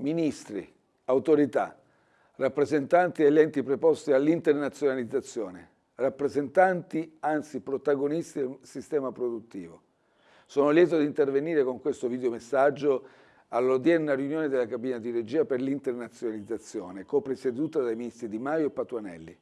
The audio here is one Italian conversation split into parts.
ministri, autorità, rappresentanti degli enti preposti all'internazionalizzazione, rappresentanti, anzi protagonisti del sistema produttivo. Sono lieto di intervenire con questo videomessaggio all'odierna riunione della cabina di regia per l'internazionalizzazione, co-presieduta dai ministri Di Maio e Patuanelli.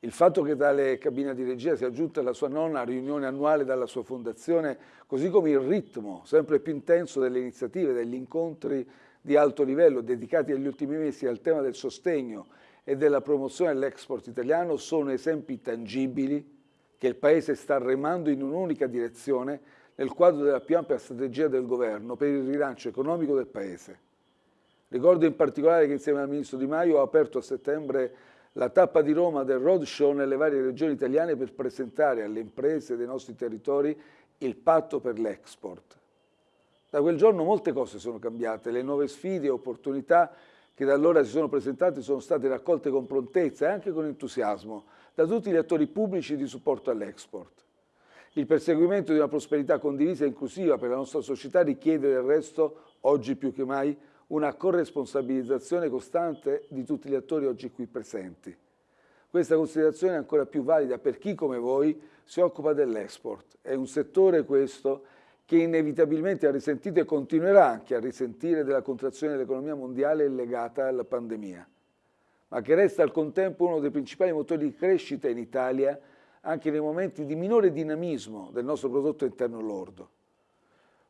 Il fatto che tale cabina di regia sia giunta alla sua nona riunione annuale dalla sua fondazione, così come il ritmo sempre più intenso delle iniziative, degli incontri di alto livello dedicati negli ultimi mesi al tema del sostegno e della promozione dell'export italiano, sono esempi tangibili che il Paese sta remando in un'unica direzione nel quadro della più ampia strategia del governo per il rilancio economico del Paese. Ricordo in particolare che insieme al Ministro Di Maio ho aperto a settembre la tappa di Roma del roadshow nelle varie regioni italiane per presentare alle imprese dei nostri territori il patto per l'export. Da quel giorno molte cose sono cambiate, le nuove sfide e opportunità che da allora si sono presentate sono state raccolte con prontezza e anche con entusiasmo da tutti gli attori pubblici di supporto all'export. Il perseguimento di una prosperità condivisa e inclusiva per la nostra società richiede del resto, oggi più che mai, una corresponsabilizzazione costante di tutti gli attori oggi qui presenti. Questa considerazione è ancora più valida per chi, come voi, si occupa dell'export. È un settore questo che inevitabilmente ha risentito e continuerà anche a risentire della contrazione dell'economia mondiale legata alla pandemia, ma che resta al contempo uno dei principali motori di crescita in Italia anche nei momenti di minore dinamismo del nostro prodotto interno lordo.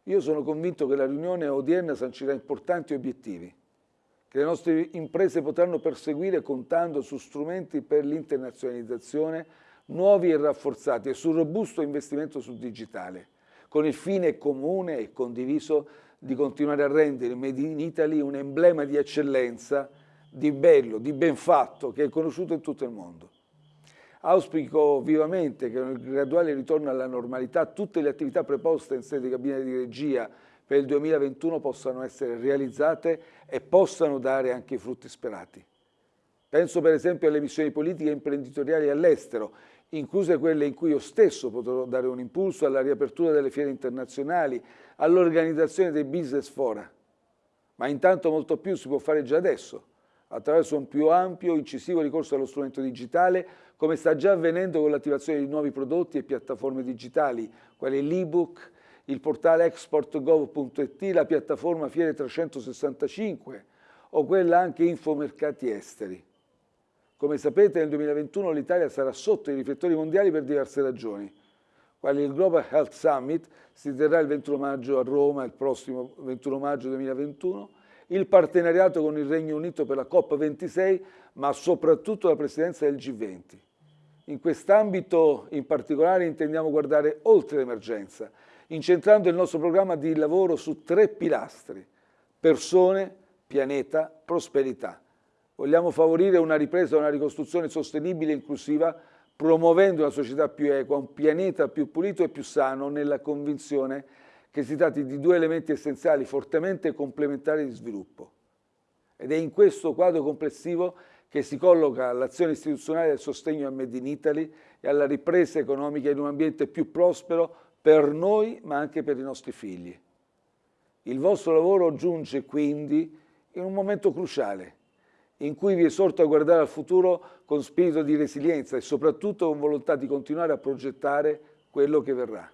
Io sono convinto che la riunione odierna sancirà importanti obiettivi che le nostre imprese potranno perseguire contando su strumenti per l'internazionalizzazione nuovi e rafforzati e sul robusto investimento sul digitale, con il fine comune e condiviso di continuare a rendere Made in Italy un emblema di eccellenza, di bello, di ben fatto, che è conosciuto in tutto il mondo. Auspico vivamente che nel graduale ritorno alla normalità tutte le attività preposte in sede di cabina di regia per il 2021 possano essere realizzate e possano dare anche i frutti sperati. Penso per esempio alle missioni politiche e imprenditoriali all'estero, incluse quelle in cui io stesso potrò dare un impulso alla riapertura delle fiere internazionali, all'organizzazione dei business fora. Ma intanto molto più si può fare già adesso, attraverso un più ampio, incisivo ricorso allo strumento digitale, come sta già avvenendo con l'attivazione di nuovi prodotti e piattaforme digitali, quali l'ebook, il portale export.gov.it, la piattaforma Fiere 365 o quella anche Infomercati Esteri. Come sapete nel 2021 l'Italia sarà sotto i riflettori mondiali per diverse ragioni, quali il Global Health Summit si terrà il 21 maggio a Roma, il prossimo 21 maggio 2021, il partenariato con il Regno Unito per la COP26, ma soprattutto la presidenza del G20. In quest'ambito in particolare intendiamo guardare oltre l'emergenza, incentrando il nostro programma di lavoro su tre pilastri, persone, pianeta, prosperità. Vogliamo favorire una ripresa e una ricostruzione sostenibile e inclusiva, promuovendo una società più equa, un pianeta più pulito e più sano, nella convinzione che si tratti di due elementi essenziali fortemente complementari di sviluppo. Ed è in questo quadro complessivo che si colloca l'azione istituzionale del sostegno al Made in Italy e alla ripresa economica in un ambiente più prospero per noi ma anche per i nostri figli. Il vostro lavoro giunge quindi in un momento cruciale in cui vi esorto a guardare al futuro con spirito di resilienza e soprattutto con volontà di continuare a progettare quello che verrà.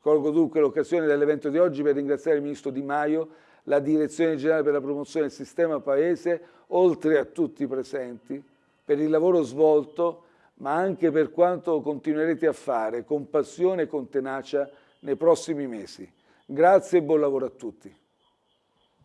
Colgo dunque l'occasione dell'evento di oggi per ringraziare il Ministro Di Maio, la Direzione Generale per la Promozione del Sistema Paese, oltre a tutti i presenti, per il lavoro svolto, ma anche per quanto continuerete a fare con passione e con tenacia nei prossimi mesi. Grazie e buon lavoro a tutti.